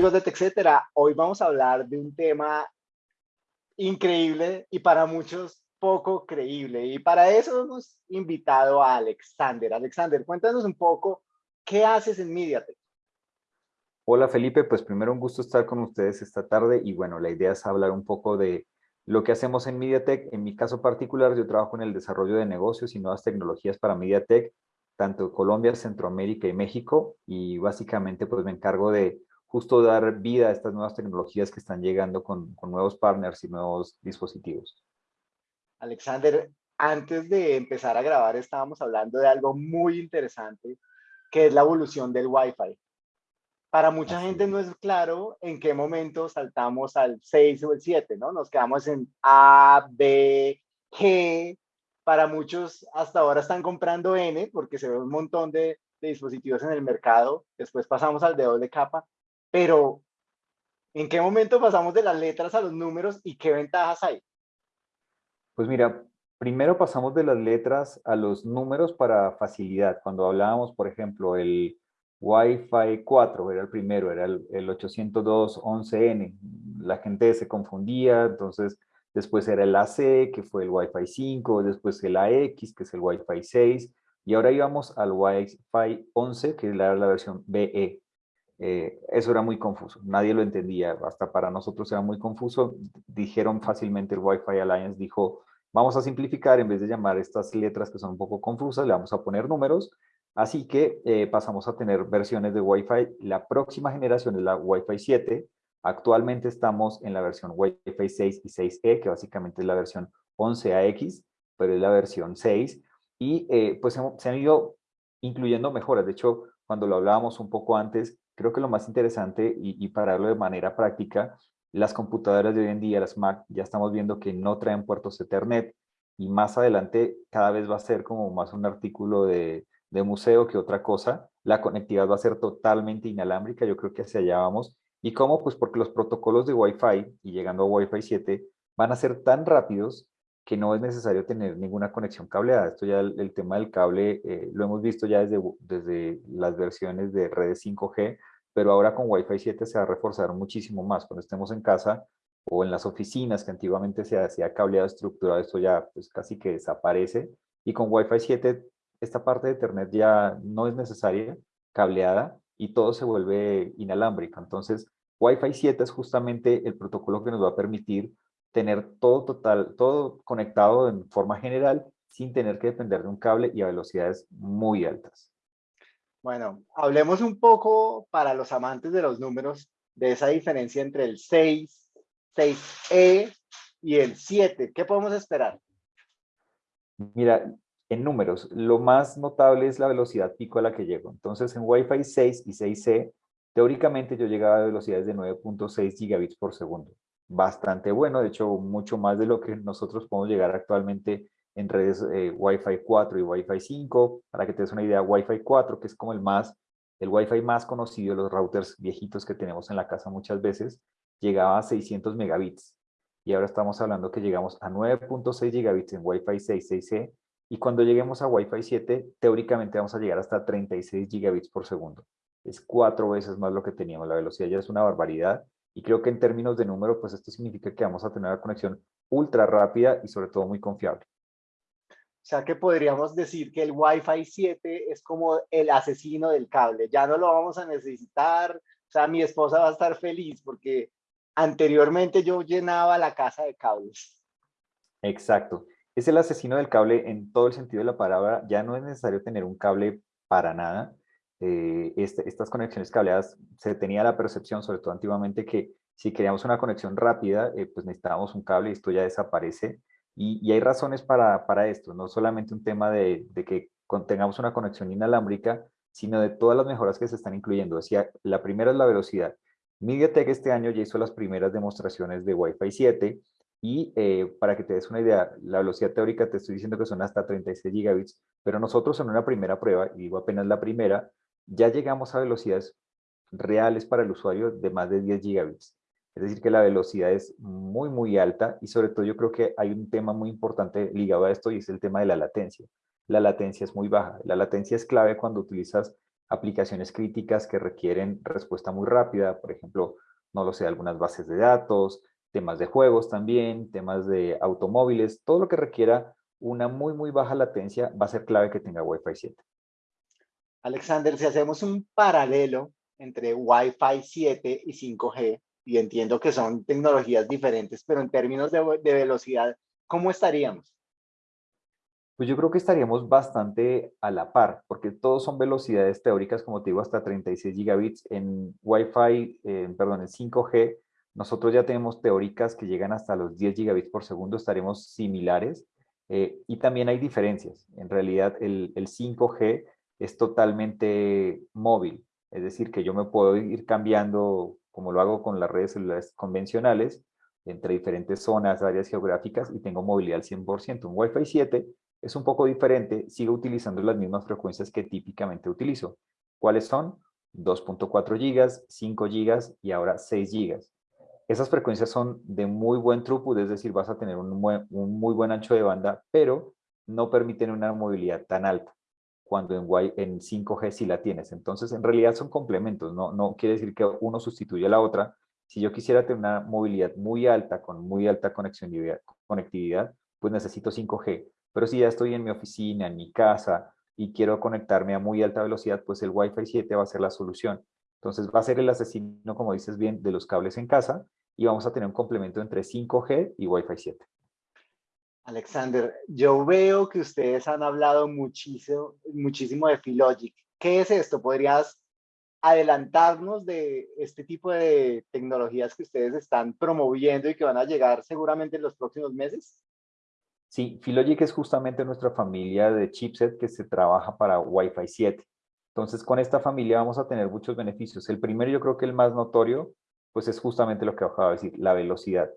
amigos de TechCetera, hoy vamos a hablar de un tema increíble y para muchos poco creíble. Y para eso hemos invitado a Alexander. Alexander, cuéntanos un poco, ¿qué haces en MediaTek? Hola Felipe, pues primero un gusto estar con ustedes esta tarde y bueno, la idea es hablar un poco de lo que hacemos en MediaTek. En mi caso particular, yo trabajo en el desarrollo de negocios y nuevas tecnologías para MediaTek, tanto Colombia, Centroamérica y México, y básicamente pues me encargo de justo dar vida a estas nuevas tecnologías que están llegando con, con nuevos partners y nuevos dispositivos. Alexander, antes de empezar a grabar estábamos hablando de algo muy interesante, que es la evolución del Wi-Fi. Para mucha gente no es claro en qué momento saltamos al 6 o el 7, ¿no? Nos quedamos en A, B, G. Para muchos hasta ahora están comprando N porque se ve un montón de, dispositivos en el mercado. Después pasamos al de doble capa. Pero, ¿en qué momento pasamos de las letras a los números y qué ventajas hay? Pues mira, primero pasamos de las letras a los números para facilidad. Cuando hablábamos, por ejemplo, el Wi-Fi 4 era el primero, era el, 802.11n. La gente se confundía, entonces después era el AC, que fue el Wi-Fi 5, después el AX, que es el Wi-Fi 6, y ahora íbamos al Wi-Fi 11, que era la versión BE. Eh, eso era muy confuso, nadie lo entendía, hasta para nosotros era muy confuso. Dijeron fácilmente el Wi-Fi Alliance, dijo, vamos a simplificar, en vez de llamar estas letras que son un poco confusas, le vamos a poner números, Así que eh, pasamos a tener versiones de Wi-Fi. La próxima generación es la Wi-Fi 7. Actualmente estamos en la versión Wi-Fi 6 y 6E, que básicamente es la versión 11AX, pero es la versión 6. Y eh, pues se han ido incluyendo mejoras. De hecho, cuando lo hablábamos un poco antes, creo que lo más interesante, y, y para verlo de manera práctica, las computadoras de hoy en día, las Mac, ya estamos viendo que no traen puertos Ethernet, y más adelante cada vez va a ser como más un artículo de, de museo que otra cosa. La conectividad va a ser totalmente inalámbrica, yo creo que hacia allá vamos. ¿Y cómo? Pues porque los protocolos de Wi-Fi y llegando a Wi-Fi 7 van a ser tan rápidos que no es necesario tener ninguna conexión cableada. Esto ya el, tema del cable eh, lo hemos visto ya desde, desde las versiones de redes 5G, pero ahora con Wi-Fi 7 se va a reforzar muchísimo más. Cuando estemos en casa o en las oficinas que antiguamente se hacía cableado estructurado, esto ya pues casi que desaparece. Y con Wi-Fi 7 esta parte de Ethernet ya no es necesaria, cableada, y todo se vuelve inalámbrico. Entonces, Wi-Fi 7 es justamente el protocolo que nos va a permitir tener todo total, todo conectado en forma general sin tener que depender de un cable y a velocidades muy altas. Bueno, hablemos un poco para los amantes de los números de esa diferencia entre el 6, 6E y el 7. ¿Qué podemos esperar? Mira, en números, lo más notable es la velocidad pico a la que llego. Entonces, en Wi-Fi 6 y 6C, teóricamente yo llegaba a velocidades de 9.6 gigabits por segundo. Bastante bueno, de hecho, mucho más de lo que nosotros podemos llegar actualmente en redes eh, Wi-Fi 4 y Wi-Fi 5. Para que te des una idea, Wi-Fi 4, que es como el más, el Wi-Fi más conocido, los routers viejitos que tenemos en la casa muchas veces, llegaba a 600 megabits. Y ahora estamos hablando que llegamos a 9.6 gigabits en Wi-Fi 6, 6C y cuando lleguemos a Wi-Fi 7, teóricamente vamos a llegar hasta 36 gigabits por segundo. Es cuatro veces más lo que teníamos. La velocidad ya es una barbaridad. Y creo que en términos de número, pues esto significa que vamos a tener una conexión ultra rápida y sobre todo muy confiable. O sea que podríamos decir que el Wi-Fi 7 es como el asesino del cable. Ya no lo vamos a necesitar. O sea, mi esposa va a estar feliz porque anteriormente yo llenaba la casa de cables. Exacto es el asesino del cable en todo el sentido de la palabra. Ya no es necesario tener un cable para nada. Eh, este, estas conexiones cableadas se tenía la percepción, sobre todo antiguamente, que si queríamos una conexión rápida, eh, pues necesitábamos un cable y esto ya desaparece. Y, hay razones para, para, esto, no solamente un tema de, que tengamos una conexión inalámbrica, sino de todas las mejoras que se están incluyendo. Decía, la primera es la velocidad. MediaTek este año ya hizo las primeras demostraciones de Wi-Fi 7 y eh, para que te des una idea, la velocidad teórica te estoy diciendo que son hasta 36 gigabits, pero nosotros en una primera prueba, y digo apenas la primera, ya llegamos a velocidades reales para el usuario de más de 10 gigabits. Es decir, que la velocidad es muy, muy alta y sobre todo yo creo que hay un tema muy importante ligado a esto y es el tema de la latencia. La latencia es muy baja. La latencia es clave cuando utilizas aplicaciones críticas que requieren respuesta muy rápida, por ejemplo, no lo sé, algunas bases de datos, temas de juegos también, temas de automóviles, todo lo que requiera una muy, muy baja latencia va a ser clave que tenga Wi-Fi 7. Alexander, si hacemos un paralelo entre Wi-Fi 7 y 5G, y entiendo que son tecnologías diferentes, pero en términos de, velocidad, ¿cómo estaríamos? Pues yo creo que estaríamos bastante a la par, porque todos son velocidades teóricas, como te digo, hasta 36 gigabits. En Wi-Fi, eh, perdón, en 5G, nosotros ya tenemos teóricas que llegan hasta los 10 gigabits por segundo, estaremos similares. Eh, y también hay diferencias. En realidad, el, el 5G es totalmente móvil, es decir, que yo me puedo ir cambiando, como lo hago con las redes celulares convencionales, entre diferentes zonas, áreas geográficas y tengo movilidad al 100%. Un Wi-Fi 7 es un poco diferente, sigo utilizando las mismas frecuencias que típicamente utilizo. ¿Cuáles son? 2.4 gigas, 5 gigas y ahora 6 gigas. Esas frecuencias son de muy buen throughput, es decir, vas a tener un un muy buen ancho de banda, pero no permiten una movilidad tan alta cuando en, en 5G sí la tienes. Entonces, en realidad son complementos, no, no quiere decir que uno sustituya a la otra. Si yo quisiera tener una movilidad muy alta, con muy alta conectividad, pues necesito 5G. Pero si ya estoy en mi oficina, en mi casa, y quiero conectarme a muy alta velocidad, pues el Wi-Fi 7 va a ser la solución. Entonces va a ser el asesino, como dices bien, de los cables en casa, y vamos a tener un complemento entre 5G y Wi-Fi 7. Alexander, yo veo que ustedes han hablado muchísimo, muchísimo de Filogic. ¿Qué es esto? ¿Podrías adelantarnos de este tipo de tecnologías que ustedes están promoviendo y que van a llegar seguramente en los próximos meses? Sí, Filogic es justamente nuestra familia de chipset que se trabaja para Wi-Fi 7. Entonces, con esta familia vamos a tener muchos beneficios. El primero, yo creo que el más notorio, pues es justamente lo que acabo de decir, la velocidad.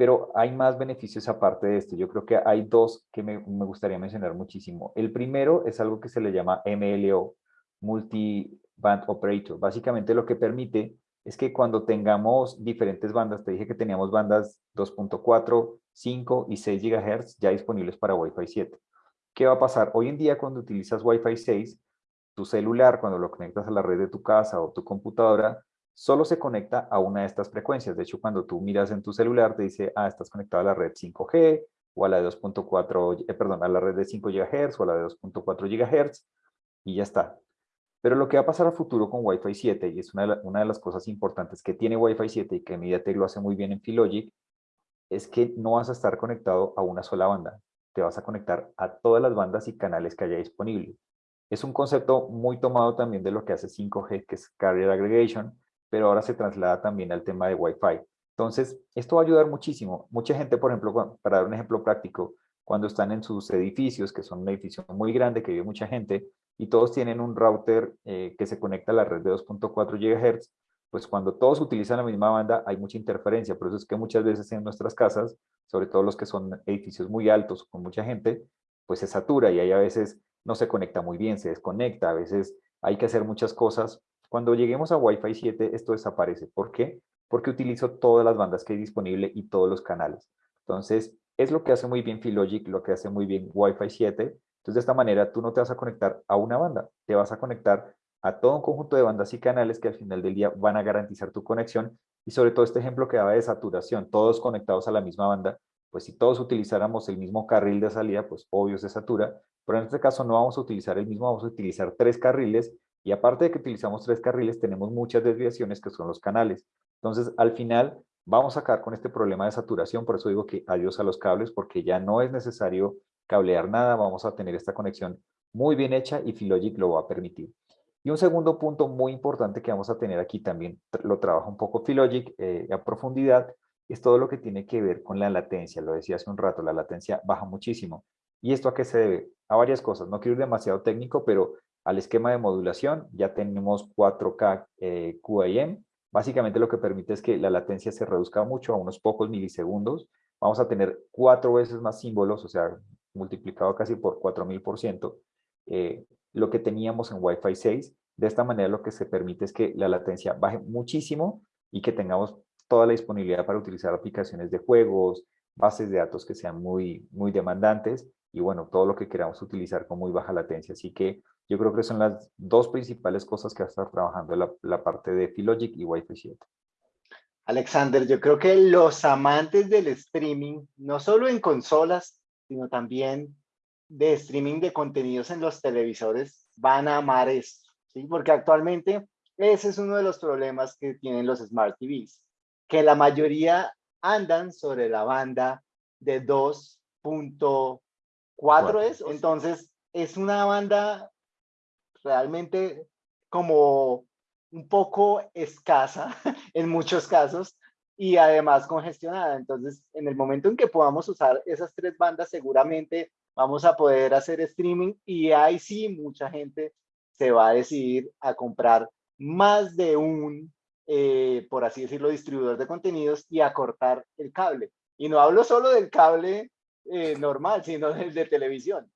Pero hay más beneficios aparte de esto. Yo creo que hay dos que me, gustaría mencionar muchísimo. El primero es algo que se le llama MLO, Multi-Band Operator. Básicamente lo que permite es que cuando tengamos diferentes bandas, te dije que teníamos bandas 2.4, 5 y 6 GHz ya disponibles para Wi-Fi 7. ¿Qué va a pasar? Hoy en día cuando utilizas Wi-Fi 6, tu celular, cuando lo conectas a la red de tu casa o tu computadora, solo se conecta a una de estas frecuencias. De hecho, cuando tú miras en tu celular, te dice, ah, estás conectado a la red 5G o a la de 2.4, eh, perdón, a la red de 5 GHz o a la de 2.4 GHz y ya está. Pero lo que va a pasar a futuro con Wi-Fi 7, y es una de, las cosas importantes que tiene Wi-Fi 7 y que MediaTek lo hace muy bien en Filogic, es que no vas a estar conectado a una sola banda. Te vas a conectar a todas las bandas y canales que haya disponible. Es un concepto muy tomado también de lo que hace 5G, que es Carrier Aggregation, pero ahora se traslada también al tema de Wi-Fi. Entonces, esto va a ayudar muchísimo. Mucha gente, por ejemplo, para dar un ejemplo práctico, cuando están en sus edificios, que son un edificio muy grande, que vive mucha gente, y todos tienen un router eh, que se conecta a la red de 2.4 GHz, pues cuando todos utilizan la misma banda hay mucha interferencia. Por eso es que muchas veces en nuestras casas, sobre todo los que son edificios muy altos con mucha gente, pues se satura y ahí a veces no se conecta muy bien, se desconecta, a veces hay que hacer muchas cosas cuando lleguemos a Wi-Fi 7, esto desaparece. ¿Por qué? Porque utilizo todas las bandas que hay disponible y todos los canales. Entonces, es lo que hace muy bien Filogic, lo que hace muy bien Wi-Fi 7. Entonces, de esta manera, tú no te vas a conectar a una banda, te vas a conectar a todo un conjunto de bandas y canales que al final del día van a garantizar tu conexión. Y sobre todo este ejemplo que daba de saturación, todos conectados a la misma banda, pues si todos utilizáramos el mismo carril de salida, pues obvio se satura, pero en este caso no vamos a utilizar el mismo, vamos a utilizar tres carriles y aparte de que utilizamos tres carriles, tenemos muchas desviaciones que son los canales. Entonces, al final, vamos a acabar con este problema de saturación. Por eso digo que adiós a los cables, porque ya no es necesario cablear nada. Vamos a tener esta conexión muy bien hecha y Filogic lo va a permitir. Y un segundo punto muy importante que vamos a tener aquí también, lo trabaja un poco Filogic eh, a profundidad, es todo lo que tiene que ver con la latencia. Lo decía hace un rato, la latencia baja muchísimo. ¿Y esto a qué se debe? A varias cosas. No quiero ir demasiado técnico, pero al esquema de modulación, ya tenemos 4K eh, QAM. Básicamente lo que permite es que la latencia se reduzca mucho a unos pocos milisegundos. Vamos a tener cuatro veces más símbolos, o sea, multiplicado casi por 4000%, eh, lo que teníamos en Wi-Fi 6. De esta manera lo que se permite es que la latencia baje muchísimo y que tengamos toda la disponibilidad para utilizar aplicaciones de juegos, bases de datos que sean muy, muy demandantes y bueno, todo lo que queramos utilizar con muy baja latencia. Así que yo creo que son las dos principales cosas que va a estar trabajando la, la parte de Filogic y Wi-Fi 7. Alexander, yo creo que los amantes del streaming, no solo en consolas, sino también de streaming de contenidos en los televisores, van a amar esto, ¿sí? Porque actualmente ese es uno de los problemas que tienen los Smart TVs, que la mayoría andan sobre la banda de 2.4 es, entonces es una banda realmente como un poco escasa en muchos casos y además congestionada. Entonces, en el momento en que podamos usar esas tres bandas, seguramente vamos a poder hacer streaming y ahí sí mucha gente se va a decidir a comprar más de un, eh, por así decirlo, distribuidor de contenidos y a cortar el cable. Y no hablo solo del cable eh, normal, sino del de televisión.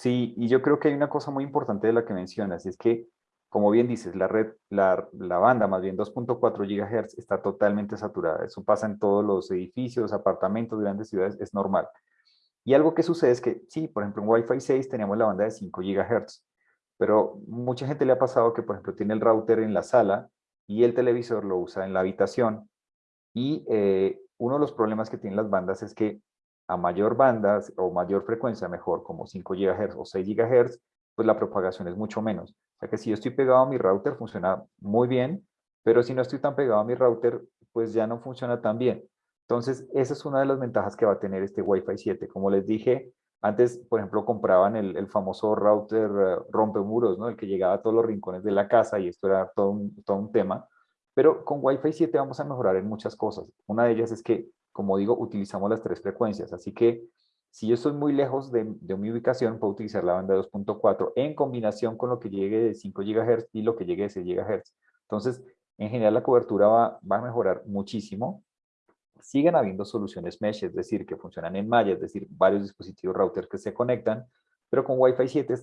Sí, y yo creo que hay una cosa muy importante de la que mencionas, es que como bien dices, la red, la, banda más bien 2.4 GHz está totalmente saturada. Eso pasa en todos los edificios, apartamentos, grandes ciudades, es normal. Y algo que sucede es que, sí, por ejemplo, en Wi-Fi 6 teníamos la banda de 5 GHz, pero mucha gente le ha pasado que, por ejemplo, tiene el router en la sala y el televisor lo usa en la habitación. Y eh, uno de los problemas que tienen las bandas es que a mayor bandas o mayor frecuencia, mejor, como 5 GHz o 6 GHz, pues la propagación es mucho menos. O sea que si yo estoy pegado a mi router funciona muy bien, pero si no estoy tan pegado a mi router, pues ya no funciona tan bien. Entonces, esa es una de las ventajas que va a tener este Wi-Fi 7. Como les dije, antes, por ejemplo, compraban el, famoso router uh, rompemuros, ¿no? El que llegaba a todos los rincones de la casa y esto era todo un, todo un tema. Pero con Wi-Fi 7 vamos a mejorar en muchas cosas. Una de ellas es que, como digo, utilizamos las tres frecuencias. Así que si yo estoy muy lejos de, mi ubicación, puedo utilizar la banda 2.4 en combinación con lo que llegue de 5 GHz y lo que llegue de 6 GHz. Entonces, en general la cobertura va, a mejorar muchísimo. Siguen habiendo soluciones mesh, es decir, que funcionan en malla, es decir, varios dispositivos routers que se conectan, pero con Wi-Fi 7,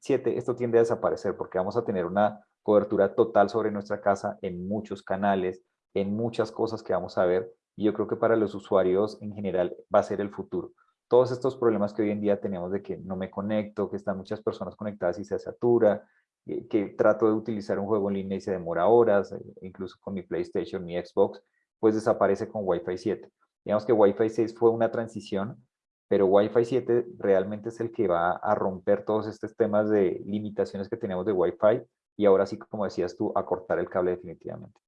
7 esto tiende a desaparecer porque vamos a tener una cobertura total sobre nuestra casa en muchos canales, en muchas cosas que vamos a ver, y yo creo que para los usuarios en general va a ser el futuro todos estos problemas que hoy en día tenemos de que no me conecto, que están muchas personas conectadas y se satura, eh, que trato de utilizar un juego en línea y se demora horas, eh, incluso con mi PlayStation, mi Xbox, pues desaparece con Wi-Fi 7. Digamos que Wi-Fi 6 fue una transición, pero Wi-Fi 7 realmente es el que va a romper todos estos temas de limitaciones que tenemos de Wi-Fi y ahora sí, como decías tú, a cortar el cable definitivamente.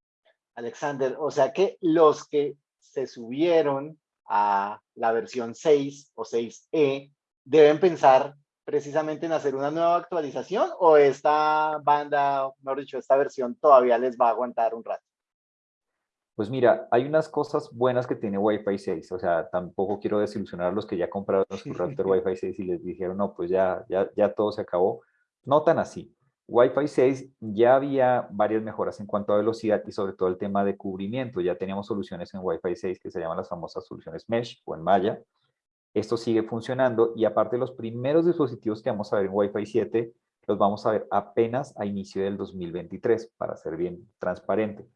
Alexander, o sea que los que se subieron a la versión 6 o 6E, deben pensar precisamente en hacer una nueva actualización o esta banda, mejor dicho, esta versión todavía les va a aguantar un rato? Pues mira, hay unas cosas buenas que tiene Wi-Fi 6, o sea, tampoco quiero desilusionar a los que ya compraron su router Wi-Fi 6 y les dijeron, no, pues ya, ya, ya todo se acabó. No tan así. Wi-Fi 6 ya había varias mejoras en cuanto a velocidad y sobre todo el tema de cubrimiento. Ya teníamos soluciones en Wi-Fi 6 que se llaman las famosas soluciones Mesh o en malla. Esto sigue funcionando y aparte los primeros dispositivos que vamos a ver en Wi-Fi 7 los vamos a ver apenas a inicio del 2023 para ser bien transparente.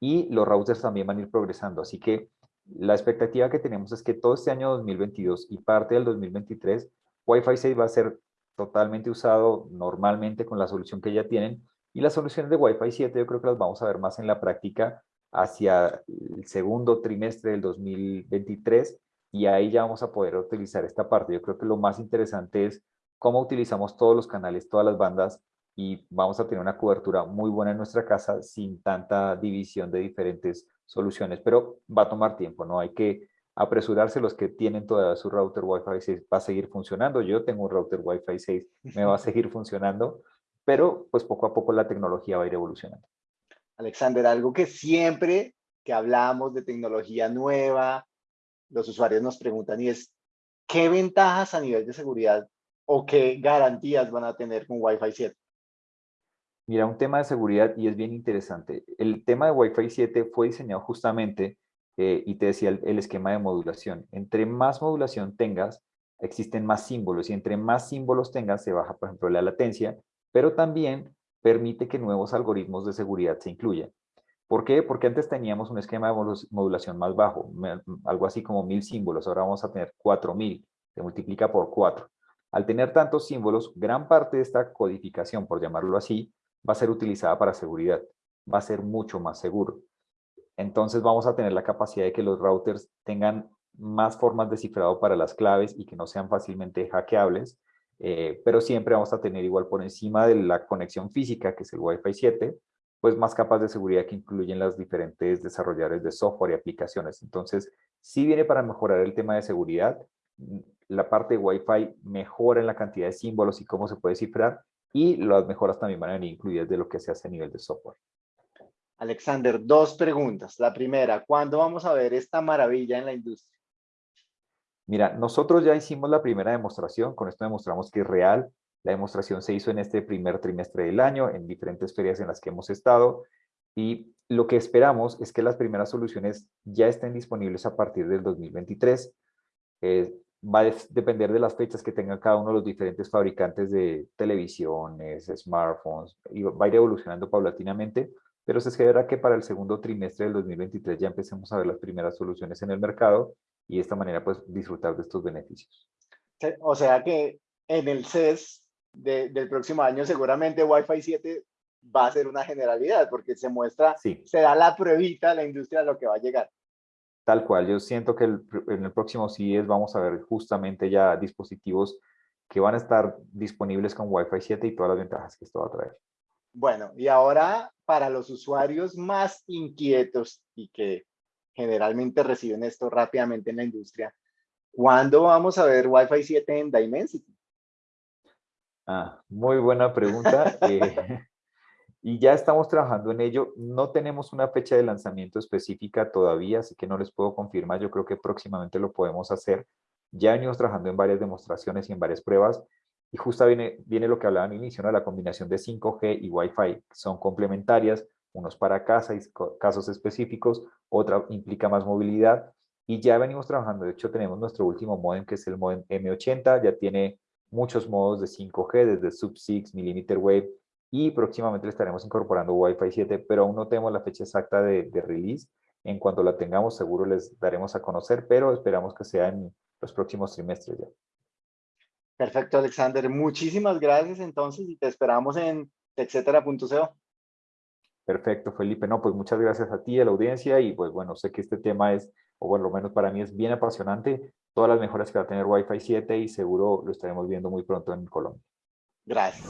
Y los routers también van a ir progresando. Así que la expectativa que tenemos es que todo este año 2022 y parte del 2023 Wi-Fi 6 va a ser totalmente usado normalmente con la solución que ya tienen. Y las soluciones de Wi-Fi 7 yo creo que las vamos a ver más en la práctica hacia el segundo trimestre del 2023 y ahí ya vamos a poder utilizar esta parte. Yo creo que lo más interesante es cómo utilizamos todos los canales, todas las bandas y vamos a tener una cobertura muy buena en nuestra casa sin tanta división de diferentes soluciones, pero va a tomar tiempo, ¿no? Hay que apresurarse los que tienen todavía su router Wi-Fi 6, va a seguir funcionando. Yo tengo un router Wi-Fi 6, me va a seguir funcionando, pero pues poco a poco la tecnología va a ir evolucionando. Alexander, algo que siempre que hablamos de tecnología nueva, los usuarios nos preguntan y es, ¿qué ventajas a nivel de seguridad o qué garantías van a tener con Wi-Fi 7? Mira, un tema de seguridad y es bien interesante. El tema de Wi-Fi 7 fue diseñado justamente eh, y te decía el, esquema de modulación. Entre más modulación tengas, existen más símbolos y entre más símbolos tengas se baja, por ejemplo, la latencia, pero también permite que nuevos algoritmos de seguridad se incluyan. ¿Por qué? Porque antes teníamos un esquema de modulación más bajo, algo así como mil símbolos, ahora vamos a tener cuatro mil. se multiplica por 4. Al tener tantos símbolos, gran parte de esta codificación, por llamarlo así, va a ser utilizada para seguridad, va a ser mucho más seguro. Entonces vamos a tener la capacidad de que los routers tengan más formas de cifrado para las claves y que no sean fácilmente hackeables, eh, pero siempre vamos a tener igual por encima de la conexión física, que es el Wi-Fi 7, pues más capas de seguridad que incluyen las diferentes desarrolladores de software y aplicaciones. Entonces, sí viene para mejorar el tema de seguridad, la parte de Wi-Fi mejora en la cantidad de símbolos y cómo se puede cifrar, y las mejoras también van a venir incluidas de lo que se hace a nivel de software. Alexander, dos preguntas. La primera, ¿cuándo vamos a ver esta maravilla en la industria? Mira, nosotros ya hicimos la primera demostración, con esto demostramos que es real. La demostración se hizo en este primer trimestre del año, en diferentes ferias en las que hemos estado, y lo que esperamos es que las primeras soluciones ya estén disponibles a partir del 2023. Eh, va a depender de las fechas que tengan cada uno de los diferentes fabricantes de televisiones, smartphones, y va a ir evolucionando paulatinamente, pero se espera que para el segundo trimestre del 2023 ya empecemos a ver las primeras soluciones en el mercado y de esta manera pues disfrutar de estos beneficios. O sea que en el CES del próximo año seguramente Wi-Fi 7 va a ser una generalidad porque se muestra, se da la pruebita a la industria de lo que va a llegar. Tal cual, yo siento que en el próximo CES vamos a ver justamente ya dispositivos que van a estar disponibles con Wi-Fi 7 y todas las ventajas que esto va a traer. Bueno, y ahora para los usuarios más inquietos y que generalmente reciben esto rápidamente en la industria. ¿Cuándo vamos a ver Wi-Fi 7 en Dimensity? Ah, muy buena pregunta. Eh, y ya estamos trabajando en ello. No tenemos una fecha de lanzamiento específica todavía, así que no les puedo confirmar. Yo creo que próximamente lo podemos hacer. Ya venimos trabajando en varias demostraciones y en varias pruebas. Y justo viene, viene lo que hablaba al inicio, la combinación de 5G y Wi-Fi. Son complementarias, unos para casa y casos específicos, otra implica más movilidad y ya venimos trabajando, de hecho tenemos nuestro último modem que es el modem M80, ya tiene muchos modos de 5G desde sub 6, millimeter wave y próximamente le estaremos incorporando Wi-Fi 7, pero aún no tenemos la fecha exacta de, de release. En cuanto la tengamos, seguro les daremos a conocer, pero esperamos que sea en los próximos trimestres ya. Perfecto, Alexander. Muchísimas gracias entonces y te esperamos en etcétera.co. Perfecto, Felipe. No, pues muchas gracias a ti, a la audiencia y pues bueno, sé que este tema es, o bueno, lo menos para mí es bien apasionante. Todas las mejoras que va a tener Wi-Fi 7 y seguro lo estaremos viendo muy pronto en Colombia. Gracias.